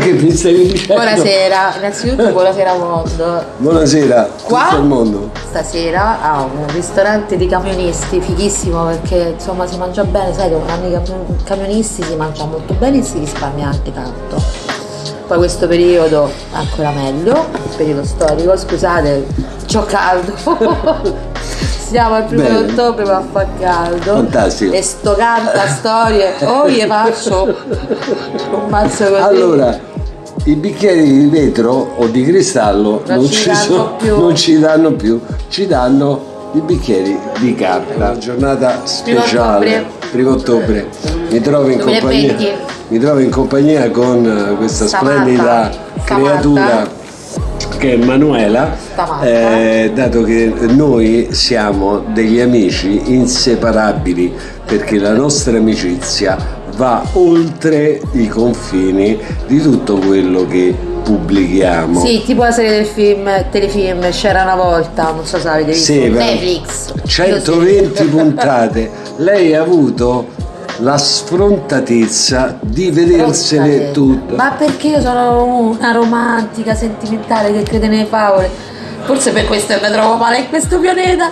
stavi dicendo? Buonasera, innanzitutto buonasera mondo. Buonasera, Qua? il mondo. Stasera a un ristorante di camionisti, fighissimo perché insomma si mangia bene, sai, con anni camionisti si mangia molto bene e si risparmia anche tanto. Poi questo periodo ancora meglio, il periodo storico, scusate, c'ho caldo. Siamo al primo Bene. ottobre ma fa caldo. Fantastico. E sto canta storie, o gli faccio un mazzo così. Allora, i bicchieri di vetro o di cristallo Non non, ci sono, più. non ci danno più, ci danno i bicchieri di carta. Una giornata speciale, primo ottobre. Mi trovo in 2020. compagnia, mi trovo in compagnia con eh, questa Samantha. splendida Samantha. creatura che è Manuela, eh, dato che noi siamo degli amici inseparabili perché la nostra amicizia va oltre i confini di tutto quello che pubblichiamo. Sì, tipo la serie del film, telefilm, c'era una volta, non so se l'avete visto. Sì, Netflix. 120 puntate. Lei ha avuto la sfrontatezza di vedersene tutte. Ma perché io sono una romantica, sentimentale che crede nelle favole? Forse per questo mi trovo male in questo pianeta.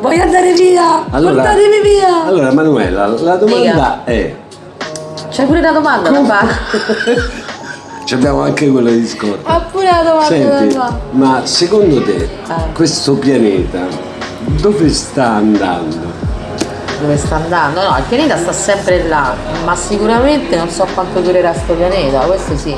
Voglio andare via! Portatemi via! allora, Manuela, la domanda è: C'è pure una domanda da fare. ci abbiamo anche quella di scorta. Ha pure una domanda Senti, fare. ma secondo te Eh. questo pianeta dove sta andando? Dove sta andando? No, il pianeta sta sempre là, ma sicuramente non so quanto durerà sto pianeta, questo sì.